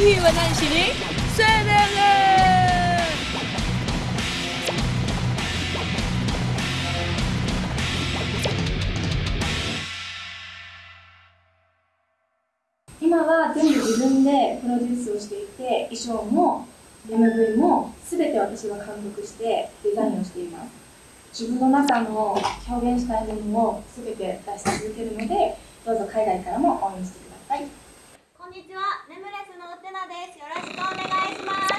ヒーは何しにスウェー。デ今は全部自分でプロデュースをしていて衣装も MV も全て私が監督してデザインをしています。自分の中の表現したいものを全て出し続けるのでどうぞ海外からも応援してください。こんにちは、ネムレスです。よろしくお願いします。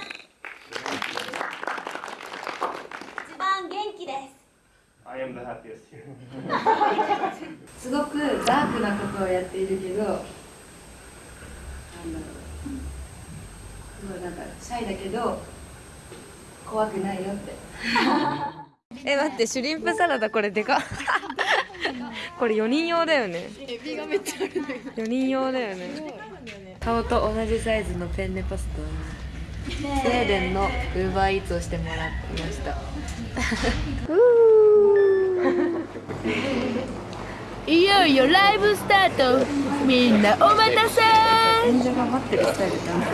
一番元気です。I am the happiest here. すごくダークなことをやっているけど、なんだろう。すごいなんかシャイだけど怖くないよって。え待ってシュリンプサラダこれでかっ これ4人用だよねエビがめっちゃある4人用だよね顔と同じサイズのペンネパスタをスウェーデンのウーバーイーツをしてもらってました。ン いよいよライブスタート。みんなお待たせ。演者が待ってるスタイルだな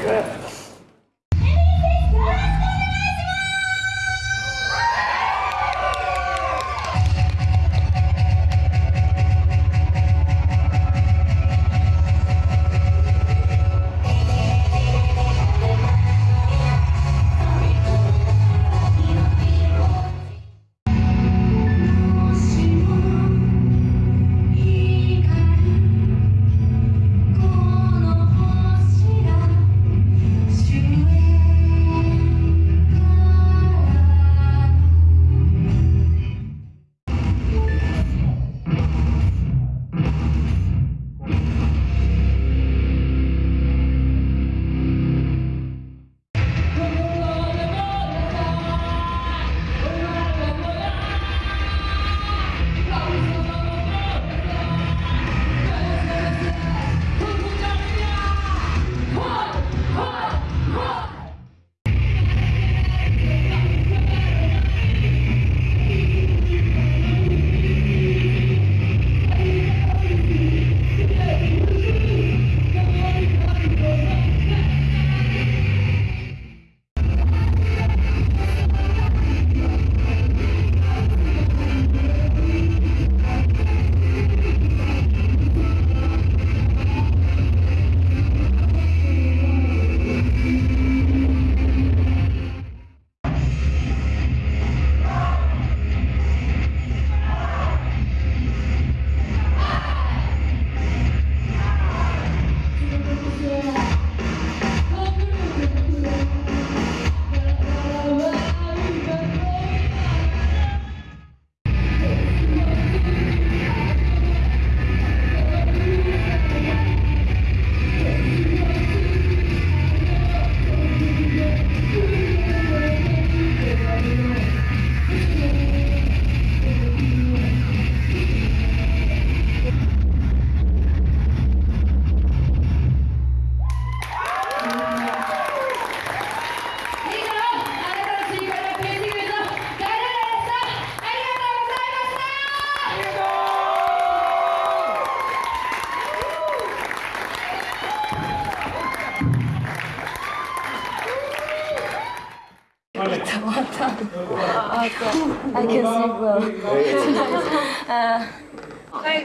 海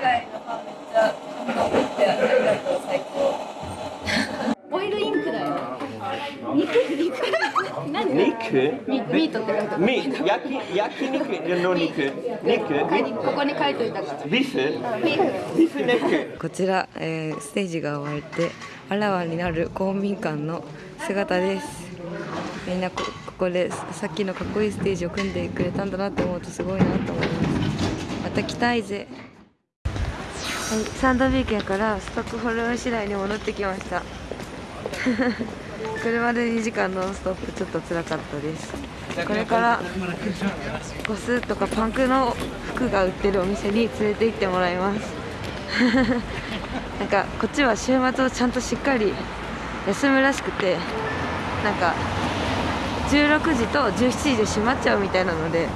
外のファンめっちゃ頑張ってありがとう最高オイルインクだよ肉。肉。何肉。ミートって書いてあるみ焼き焼肉。の肉。肉。ここに書いといたからビフビフビフ肉。こちら、えーステージが終わってあらわになる公民館の姿ですみんなこここでさっきのかっこいいステージを組んでくれたんだなって思うとすごいなと思います。また来たいぜ。はい、サンドビーケンからストックホルム市内に戻ってきました。車で2時間ノンストップ。ちょっと辛かったです。これからゴスとかパンクの服が売ってるお店に連れて行ってもらいます。なんかこっちは週末をちゃんとしっかり休むらしくてなんか16時と17時で閉まっちゃうみたいなので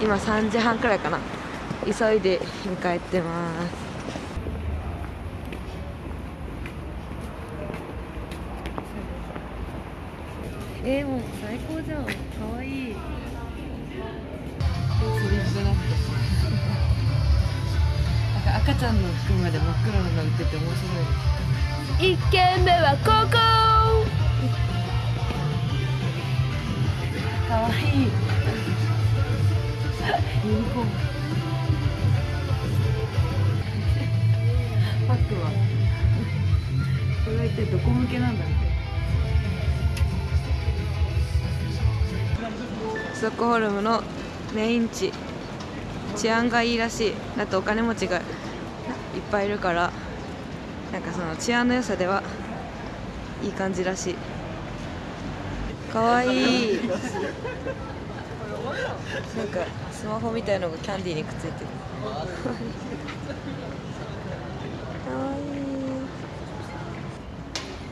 今3時半くらいかな。急いで迎えてます。えー、もう最高じゃん。かわいい。なってなんか赤ちゃんの服まで真っ黒なの売ってて面白い。1軒目はここかわいい。ユニコーンパックは。これは一体どこ向けなんだろうストックホルムのメイン地治安がいいらしい。だってお金持ちがいっぱいいるからなんかその治安の良さではいい感じらしい。かわいい。なんかスマホみたいのがキャンディーにくっついてる。かわいい。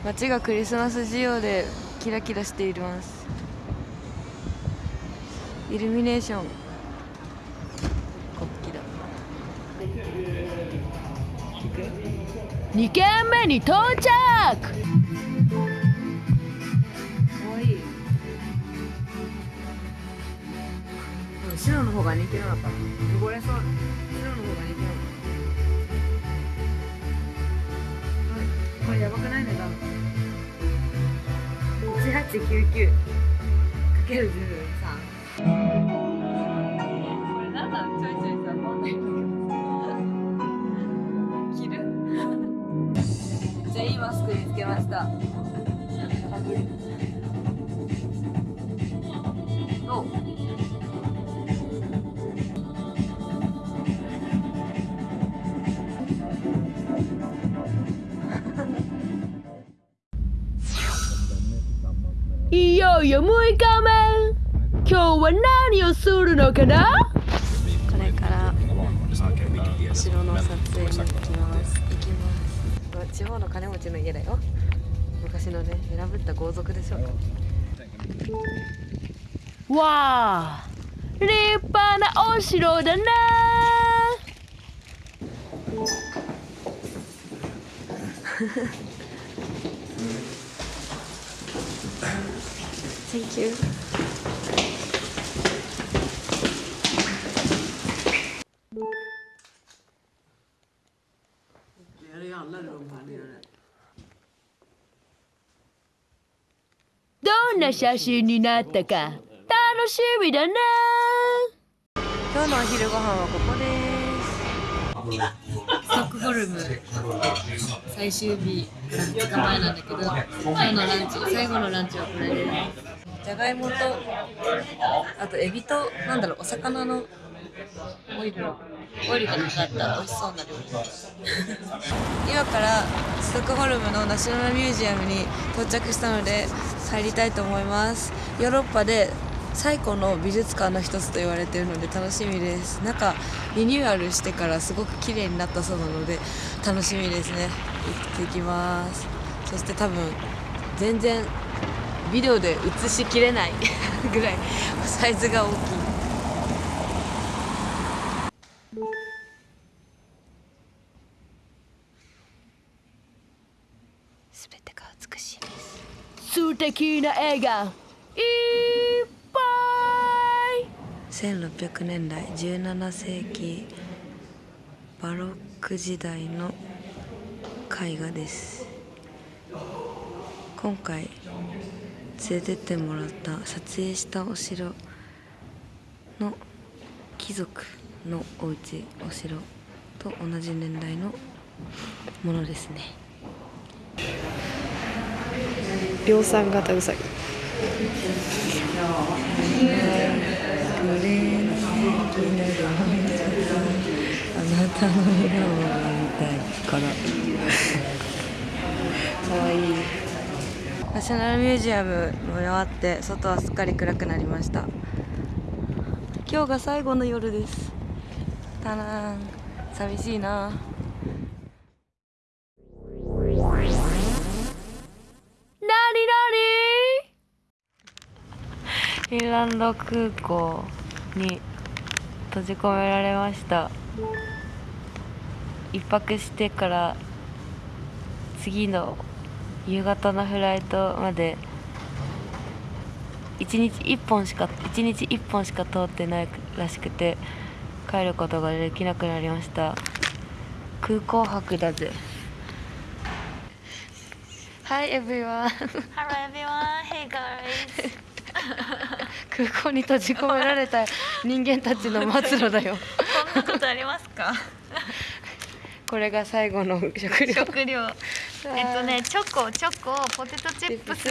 街がクリスマス仕様でキラキラしています。イルミネーション。国旗だ。2軒目に到着。方が人気なの。かな汚れそう。白の方が人気なの。かなこれやばくない値段1899かける10よいよ6日目今日は何をするのかな？これから城の撮影に行きます。行きます。地方の金持ちの家だよ。昔のね選ぶった豪族でしょ。わあ立派なお城だな Thank you. どんな写真になったか楽しみだな今日のお昼ご飯はここです。ストックホルム。最終日2日前なんだけど今日のランチ最後のランチはこれですじゃがいもとあとエビとなんだろうお魚のオイルオイルがかかった美味しそうな料理 今からストックホルムのナショナルミュージアムに到着したので入りたいと思います。ヨーロッパで最古の美術館の一つと言われているので楽しみです。中リニューアルしてからすごく綺麗になったそうなので楽しみですね。行ってきます。そして多分全然ビデオで映しきれない ぐらいサイズが大きい。すべてが美しいです。素敵な絵がいっぱい。1600年代17世紀バロック時代の絵画です。今回連れてってもらった撮影したお城の貴族のお家お城と同じ年代のものですね。量産型うさぎ。あなたの笑顔が見たいからかわいいナショナルミュージアムも終わって外はすっかり暗くなりました。今日が最後の夜です。たらん寂しいな。フィンランド空港に閉じ込められました。一泊してから次の夕方のフライトまで1日1本しか1日1本しか通ってないらしくて帰ることができなくなりました。空港泊だぜ。Hi everyone. Hello everyone, hey guys. 空港に閉じ込められた人間たちの末路だよ。こんなことありますか？これが最後の食料。食料えっとねチョコチョコポテトチップス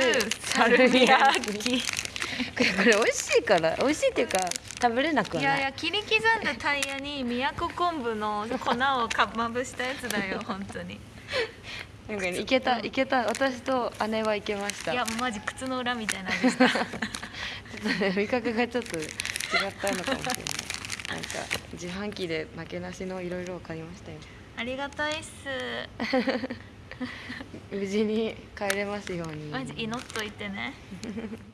サルミヤキ。これこれ美味しいから美味しいっていうか食べれなくはい。やいや切り刻んだタイヤに宮古昆布の粉をかまぶしたやつだよ本当に。なんかねいけたいけた。私と姉はいけました。いやマジ靴の裏みたいな味した。ちょっとね味覚がちょっと違ったのかもしれない。なんか自販機で負けなしのいろいろを買いましたよ。ありがたいっす 無事に帰れますように。マジ祈っといてね。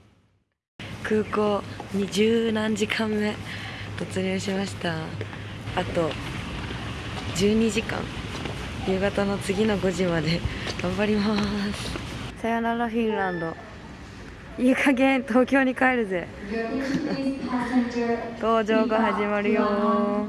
空港に十何時間目。突入しました。あと12時間。夕方の次の5時まで。頑張ります。さよならフィンランド。いい加減東京に帰るぜ。搭乗が始まるよ